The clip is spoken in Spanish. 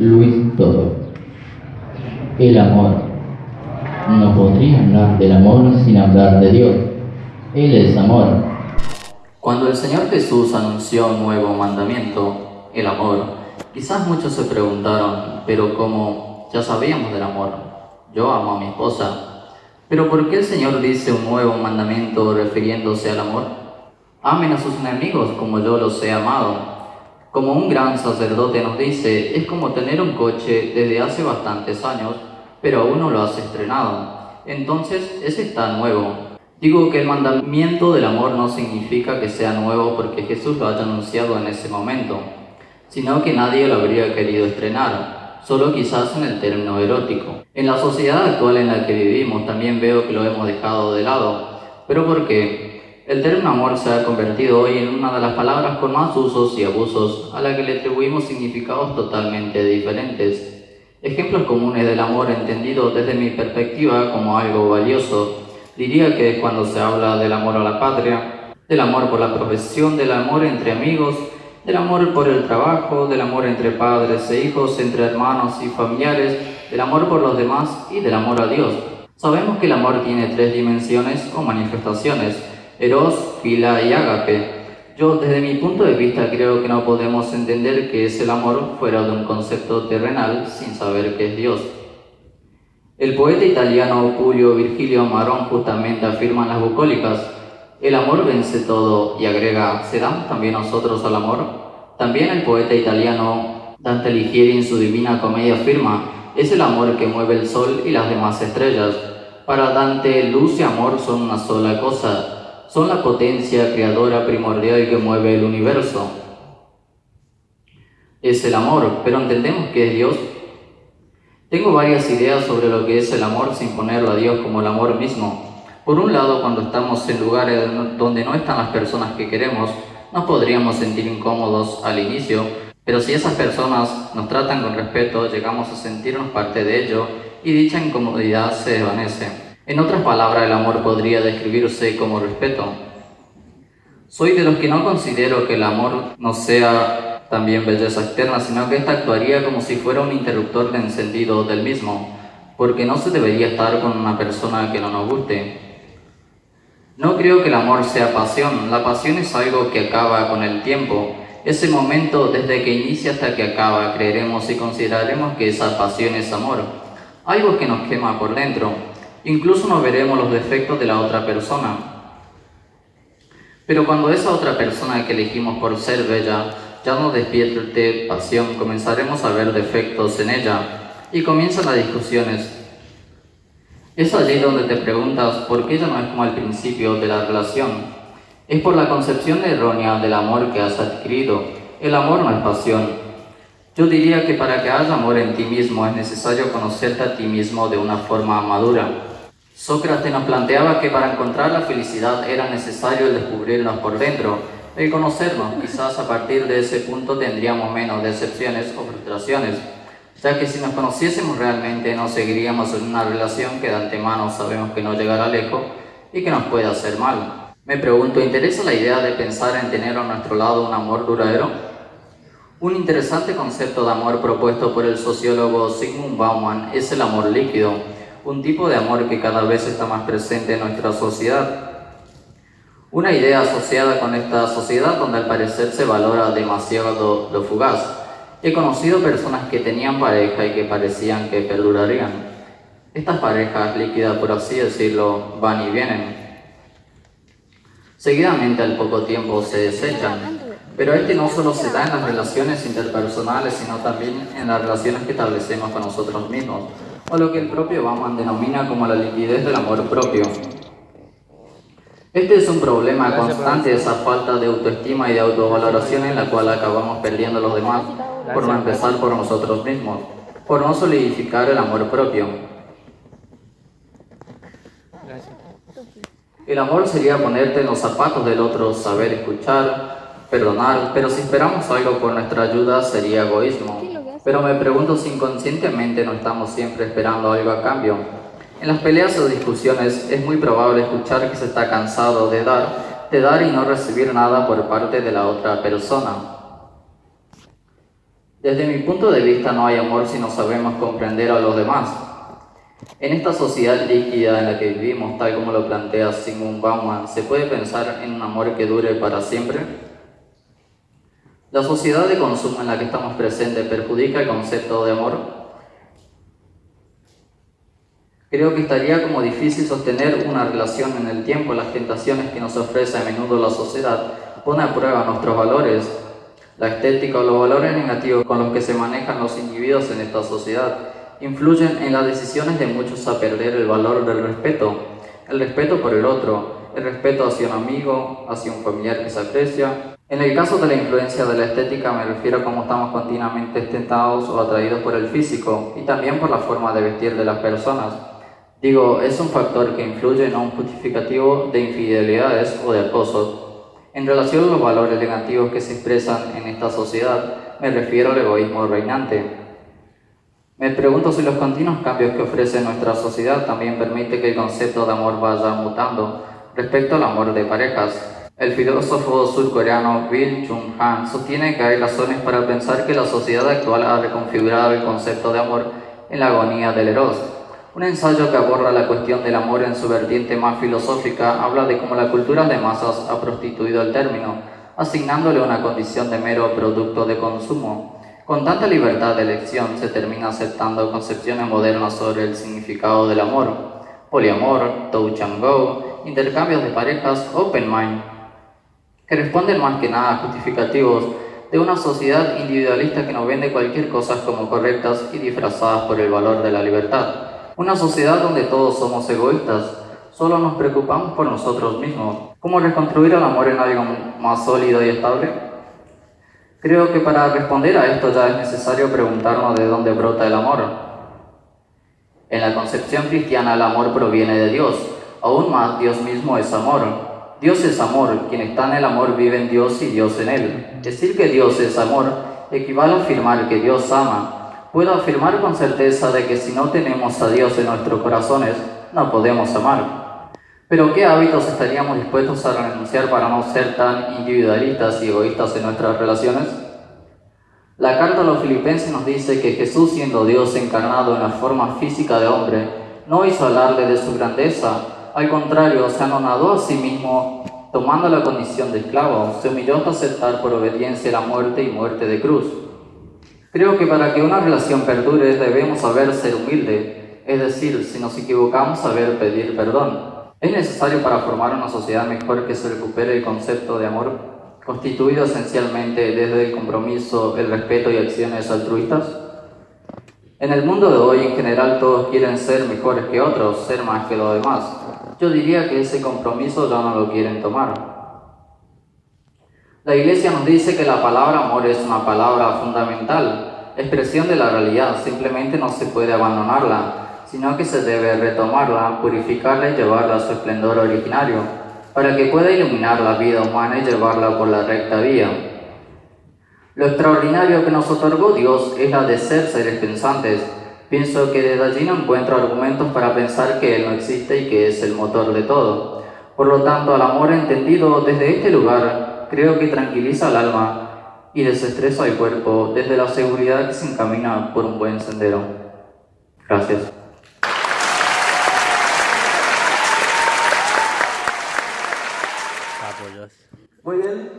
Luis Toro. El amor. No podría hablar del amor sin hablar de Dios. Él es amor. Cuando el Señor Jesús anunció un nuevo mandamiento, el amor, quizás muchos se preguntaron, pero como ya sabíamos del amor, yo amo a mi esposa, pero ¿por qué el Señor dice un nuevo mandamiento refiriéndose al amor? Amen a sus enemigos como yo los he amado. Como un gran sacerdote nos dice, es como tener un coche desde hace bastantes años, pero aún no lo has estrenado. Entonces, ese está nuevo. Digo que el mandamiento del amor no significa que sea nuevo porque Jesús lo haya anunciado en ese momento, sino que nadie lo habría querido estrenar, solo quizás en el término erótico. En la sociedad actual en la que vivimos también veo que lo hemos dejado de lado. ¿Pero por qué? El término amor se ha convertido hoy en una de las palabras con más usos y abusos a la que le atribuimos significados totalmente diferentes. Ejemplos comunes del amor entendido desde mi perspectiva como algo valioso, diría que es cuando se habla del amor a la patria, del amor por la profesión, del amor entre amigos, del amor por el trabajo, del amor entre padres e hijos, entre hermanos y familiares, del amor por los demás y del amor a Dios. Sabemos que el amor tiene tres dimensiones o manifestaciones, eros, fila y ágape. Yo desde mi punto de vista creo que no podemos entender que es el amor fuera de un concepto terrenal sin saber qué es Dios. El poeta italiano Julio Virgilio Marón justamente afirma en las bucólicas, el amor vence todo y agrega, ¿cedamos también nosotros al amor? También el poeta italiano Dante Alighieri en su Divina Comedia afirma, es el amor que mueve el sol y las demás estrellas. Para Dante, luz y amor son una sola cosa, son la potencia creadora primordial que mueve el universo. Es el amor, pero entendemos que es Dios. Tengo varias ideas sobre lo que es el amor sin ponerlo a Dios como el amor mismo. Por un lado, cuando estamos en lugares donde no están las personas que queremos, nos podríamos sentir incómodos al inicio, pero si esas personas nos tratan con respeto, llegamos a sentirnos parte de ello y dicha incomodidad se desvanece. En otras palabras, el amor podría describirse como respeto. Soy de los que no considero que el amor no sea también belleza externa, sino que ésta actuaría como si fuera un interruptor de encendido del mismo, porque no se debería estar con una persona que no nos guste. No creo que el amor sea pasión, la pasión es algo que acaba con el tiempo. Ese momento desde que inicia hasta que acaba, creeremos y consideraremos que esa pasión es amor, algo que nos quema por dentro. Incluso no veremos los defectos de la otra persona. Pero cuando esa otra persona que elegimos por ser bella ya no despierte pasión, comenzaremos a ver defectos en ella y comienzan las discusiones. Es allí donde te preguntas por qué ella no es como al principio de la relación. Es por la concepción errónea del amor que has adquirido. El amor no es pasión. Yo diría que para que haya amor en ti mismo es necesario conocerte a ti mismo de una forma madura. Sócrates nos planteaba que para encontrar la felicidad era necesario descubrirnos por dentro, el conocernos. Quizás a partir de ese punto tendríamos menos decepciones o frustraciones, ya que si nos conociésemos realmente no seguiríamos en una relación que de antemano sabemos que no llegará lejos y que nos puede hacer mal. Me pregunto, ¿interesa la idea de pensar en tener a nuestro lado un amor duradero? Un interesante concepto de amor propuesto por el sociólogo Sigmund Bauman es el amor líquido un tipo de amor que cada vez está más presente en nuestra sociedad. Una idea asociada con esta sociedad donde al parecer se valora demasiado lo fugaz. He conocido personas que tenían pareja y que parecían que perdurarían. Estas parejas líquidas, por así decirlo, van y vienen. Seguidamente al poco tiempo se desechan. Pero este no solo se da en las relaciones interpersonales, sino también en las relaciones que establecemos con nosotros mismos o lo que el propio Bauman denomina como la liquidez del amor propio. Este es un problema constante, esa falta de autoestima y de autovaloración en la cual acabamos perdiendo a los demás por no empezar por nosotros mismos, por no solidificar el amor propio. El amor sería ponerte en los zapatos del otro, saber escuchar, perdonar, pero si esperamos algo por nuestra ayuda sería egoísmo. Pero me pregunto si inconscientemente no estamos siempre esperando algo a cambio. En las peleas o discusiones es muy probable escuchar que se está cansado de dar, de dar y no recibir nada por parte de la otra persona. Desde mi punto de vista no hay amor si no sabemos comprender a los demás. En esta sociedad líquida en la que vivimos, tal como lo plantea Sigmund Bauman, ¿se puede pensar en un amor que dure para siempre? La sociedad de consumo en la que estamos presentes perjudica el concepto de amor. Creo que estaría como difícil sostener una relación en el tiempo. Las tentaciones que nos ofrece a menudo la sociedad pone a prueba nuestros valores, la estética o los valores negativos con los que se manejan los individuos en esta sociedad influyen en las decisiones de muchos a perder el valor del respeto, el respeto por el otro, el respeto hacia un amigo, hacia un familiar que se aprecia. En el caso de la influencia de la estética me refiero a cómo estamos continuamente tentados o atraídos por el físico y también por la forma de vestir de las personas. Digo, es un factor que influye, no un justificativo de infidelidades o de acoso. En relación a los valores negativos que se expresan en esta sociedad, me refiero al egoísmo reinante. Me pregunto si los continuos cambios que ofrece nuestra sociedad también permite que el concepto de amor vaya mutando respecto al amor de parejas. El filósofo surcoreano Bill Chung Han sostiene que hay razones para pensar que la sociedad actual ha reconfigurado el concepto de amor en la agonía del eros. Un ensayo que aborda la cuestión del amor en su vertiente más filosófica habla de cómo la cultura de masas ha prostituido el término, asignándole una condición de mero producto de consumo. Con tanta libertad de elección se termina aceptando concepciones modernas sobre el significado del amor, poliamor, touch and go, intercambios de parejas, open mind, que responden más que nada a justificativos de una sociedad individualista que nos vende cualquier cosa como correctas y disfrazadas por el valor de la libertad. Una sociedad donde todos somos egoístas, solo nos preocupamos por nosotros mismos. ¿Cómo reconstruir el amor en algo más sólido y estable? Creo que para responder a esto ya es necesario preguntarnos de dónde brota el amor. En la concepción cristiana el amor proviene de Dios, aún más Dios mismo es amor. Dios es amor, quien está en el amor vive en Dios y Dios en él. Decir que Dios es amor equivale a afirmar que Dios ama. Puedo afirmar con certeza de que si no tenemos a Dios en nuestros corazones, no podemos amar. Pero ¿qué hábitos estaríamos dispuestos a renunciar para no ser tan individualistas y egoístas en nuestras relaciones? La carta a los filipenses nos dice que Jesús, siendo Dios encarnado en la forma física de hombre, no hizo alarde de su grandeza, al contrario, se anonadó a sí mismo, tomando la condición de esclavo, se humilló hasta aceptar por obediencia la muerte y muerte de cruz. Creo que para que una relación perdure debemos saber ser humilde, es decir, si nos equivocamos, saber pedir perdón. ¿Es necesario para formar una sociedad mejor que se recupere el concepto de amor, constituido esencialmente desde el compromiso, el respeto y acciones altruistas? En el mundo de hoy en general todos quieren ser mejores que otros, ser más que los demás. Yo diría que ese compromiso ya no lo quieren tomar. La Iglesia nos dice que la palabra amor es una palabra fundamental, expresión de la realidad, simplemente no se puede abandonarla sino que se debe retomarla, purificarla y llevarla a su esplendor originario, para que pueda iluminar la vida humana y llevarla por la recta vía. Lo extraordinario que nos otorgó Dios es la de ser seres pensantes. Pienso que desde allí no encuentro argumentos para pensar que Él no existe y que es el motor de todo. Por lo tanto, al amor entendido desde este lugar, creo que tranquiliza al alma y desestresa al cuerpo desde la seguridad que se encamina por un buen sendero. Gracias. Muy bien.